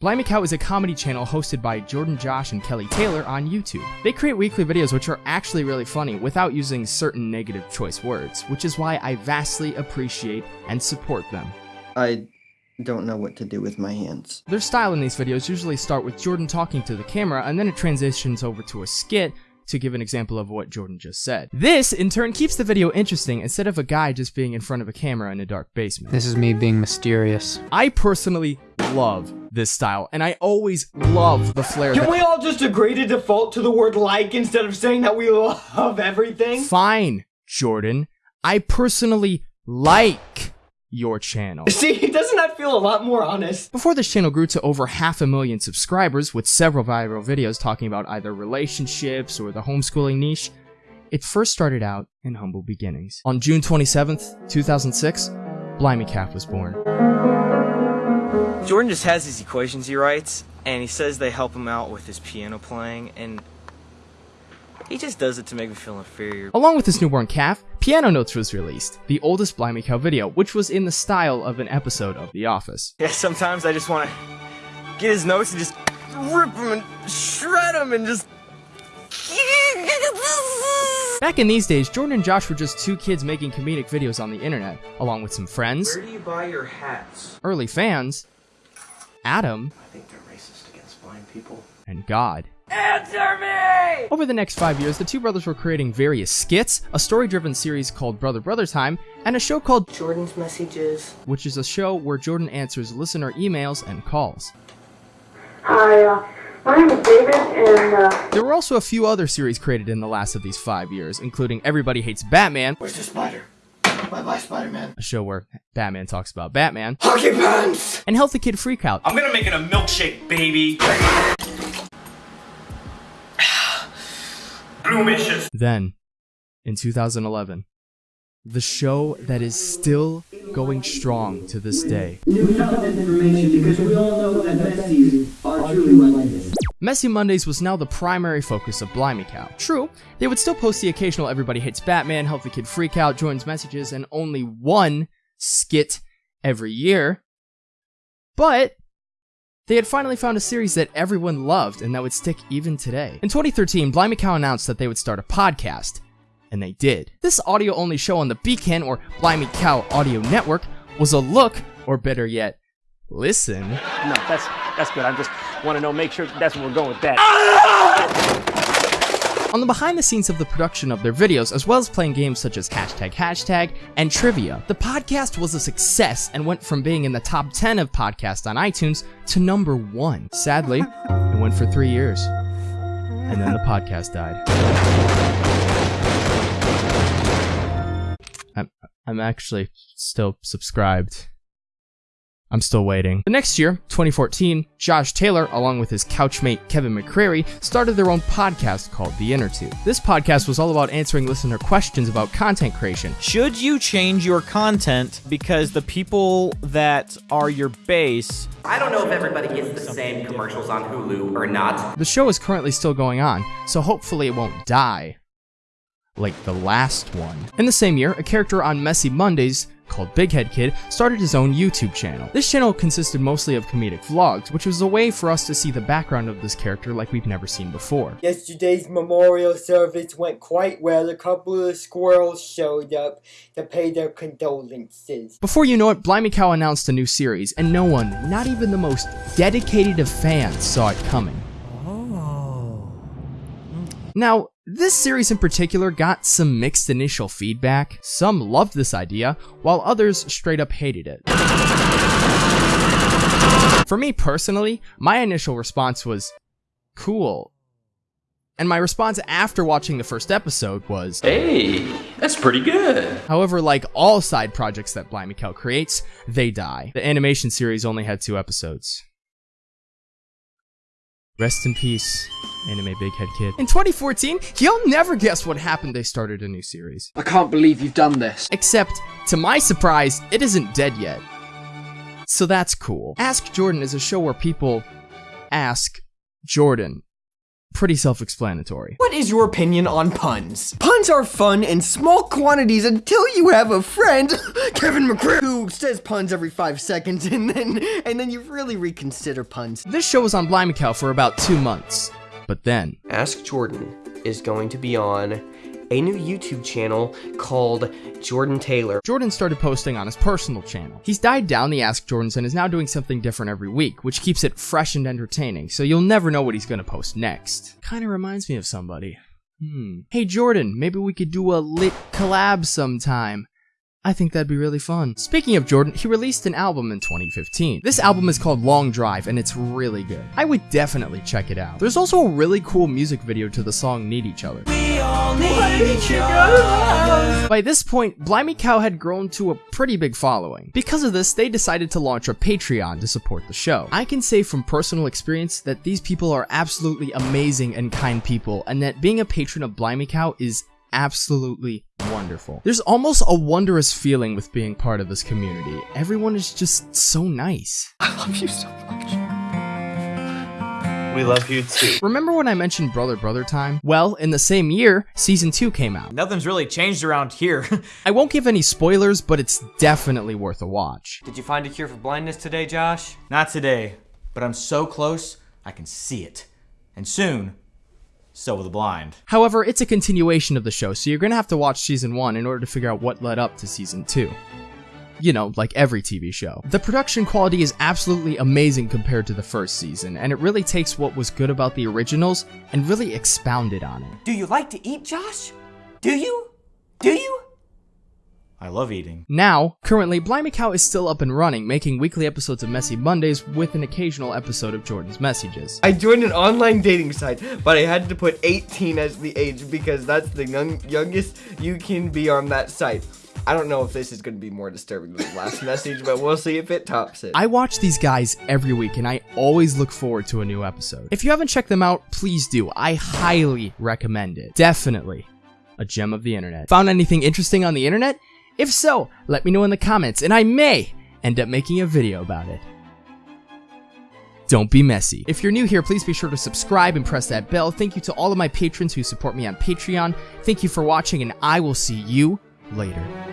Blimey Cow is a comedy channel hosted by Jordan Josh and Kelly Taylor on YouTube. They create weekly videos which are actually really funny without using certain negative choice words, which is why I vastly appreciate and support them. I don't know what to do with my hands. Their style in these videos usually start with Jordan talking to the camera and then it transitions over to a skit to give an example of what Jordan just said. This, in turn, keeps the video interesting instead of a guy just being in front of a camera in a dark basement. This is me being mysterious. I personally love this style, and I always love the flair Can we all just agree to default to the word like instead of saying that we love everything? Fine, Jordan. I personally like your channel. See, doesn't that feel a lot more honest? Before this channel grew to over half a million subscribers with several viral videos talking about either relationships or the homeschooling niche, it first started out in humble beginnings. On June 27th, 2006, Blimey Calf was born. Jordan just has these equations he writes, and he says they help him out with his piano playing, and he just does it to make me feel inferior. Along with his newborn calf, Piano Notes was released, the oldest Blimey Cow video, which was in the style of an episode of The Office. Yeah, sometimes I just want to get his notes and just rip them and shred them and just. Back in these days, Jordan and Josh were just two kids making comedic videos on the internet, along with some friends, Where do you buy your hats? early fans, Adam, I think they're racist against blind people. and God. Answer me! Over the next five years, the two brothers were creating various skits, a story-driven series called Brother Brother Time, and a show called Jordan's messages. which is a show where Jordan answers listener emails and calls. Hi, uh, my name is David, and uh, There were also a few other series created in the last of these five years, including Everybody Hates Batman, Where's the spider? Bye bye, Spider Man. a show where Batman talks about Batman, Hockey pants! and Healthy Kid Freakout, I'm gonna make it a milkshake, baby. Bloomicious. Then, in 2011, the show that is still going strong to this day. Messy Mondays was now the primary focus of Blimey Cow. True, they would still post the occasional Everybody Hates Batman, Healthy Kid Freak Out, Jordan's Messages, and only one skit every year. But they had finally found a series that everyone loved and that would stick even today. In 2013, Blimey Cow announced that they would start a podcast, and they did. This audio only show on the Beacon or Blimey Cow Audio Network was a look, or better yet, listen, No, that's that's good. I'm just want to know, make sure that's where we're going with that. on the behind the scenes of the production of their videos, as well as playing games such as hashtag hashtag and trivia. The podcast was a success and went from being in the top 10 of podcasts on iTunes to number one. Sadly, it went for three years. And then the podcast died. I'm, I'm actually still subscribed. I'm still waiting. The next year, 2014, Josh Taylor, along with his couchmate Kevin McCreary, started their own podcast called The Inner Tube. This podcast was all about answering listener questions about content creation. Should you change your content because the people that are your base I don't know if everybody gets the same commercials on Hulu or not. The show is currently still going on, so hopefully it won't die. Like the last one. In the same year, a character on Messy Mondays called Big Head Kid started his own YouTube channel. This channel consisted mostly of comedic vlogs, which was a way for us to see the background of this character like we've never seen before. Yesterday's memorial service went quite well. A couple of squirrels showed up to pay their condolences. Before you know it, Blimey Cow announced a new series, and no one, not even the most dedicated of fans, saw it coming. Oh. Now, this series in particular got some mixed initial feedback. Some loved this idea, while others straight up hated it. For me personally, my initial response was, cool. And my response after watching the first episode was, Hey, that's pretty good. However, like all side projects that Blimey Cow creates, they die. The animation series only had two episodes. Rest in peace, Anime Big Head Kid. In 2014, you'll never guess what happened they started a new series. I can't believe you've done this. Except, to my surprise, it isn't dead yet. So that's cool. Ask Jordan is a show where people ask Jordan pretty self-explanatory. What is your opinion on puns? Puns are fun in small quantities until you have a friend, Kevin McCreary, who says puns every five seconds, and then and then you really reconsider puns. This show was on Blimey Cow for about two months, but then Ask Jordan is going to be on a new YouTube channel called Jordan Taylor. Jordan started posting on his personal channel. He's died down the Ask Jordans and is now doing something different every week, which keeps it fresh and entertaining, so you'll never know what he's gonna post next. Kinda reminds me of somebody. Hmm. Hey Jordan, maybe we could do a lit collab sometime. I think that'd be really fun. Speaking of Jordan, he released an album in 2015. This album is called Long Drive and it's really good. I would definitely check it out. There's also a really cool music video to the song Need Each Other. By this point, Blimey Cow had grown to a pretty big following. Because of this, they decided to launch a Patreon to support the show. I can say from personal experience that these people are absolutely amazing and kind people, and that being a patron of Blimey Cow is absolutely wonderful. There's almost a wondrous feeling with being part of this community. Everyone is just so nice. I love you so much. We love you too. Remember when I mentioned Brother Brother Time? Well, in the same year, season 2 came out. Nothing's really changed around here. I won't give any spoilers, but it's definitely worth a watch. Did you find a cure for blindness today, Josh? Not today, but I'm so close, I can see it. And soon, so will the blind. However, it's a continuation of the show, so you're gonna have to watch season 1 in order to figure out what led up to season 2 you know, like every TV show. The production quality is absolutely amazing compared to the first season, and it really takes what was good about the originals and really expounded on it. Do you like to eat, Josh? Do you? Do you? I love eating. Now, currently, Blimey Cow is still up and running, making weekly episodes of Messy Mondays with an occasional episode of Jordan's Messages. I joined an online dating site, but I had to put 18 as the age because that's the young, youngest you can be on that site. I don't know if this is going to be more disturbing than the last message, but we'll see if it tops it. I watch these guys every week and I always look forward to a new episode. If you haven't checked them out, please do. I highly recommend it. Definitely a gem of the internet. Found anything interesting on the internet? If so, let me know in the comments and I may end up making a video about it. Don't be messy. If you're new here, please be sure to subscribe and press that bell. Thank you to all of my patrons who support me on Patreon. Thank you for watching and I will see you later.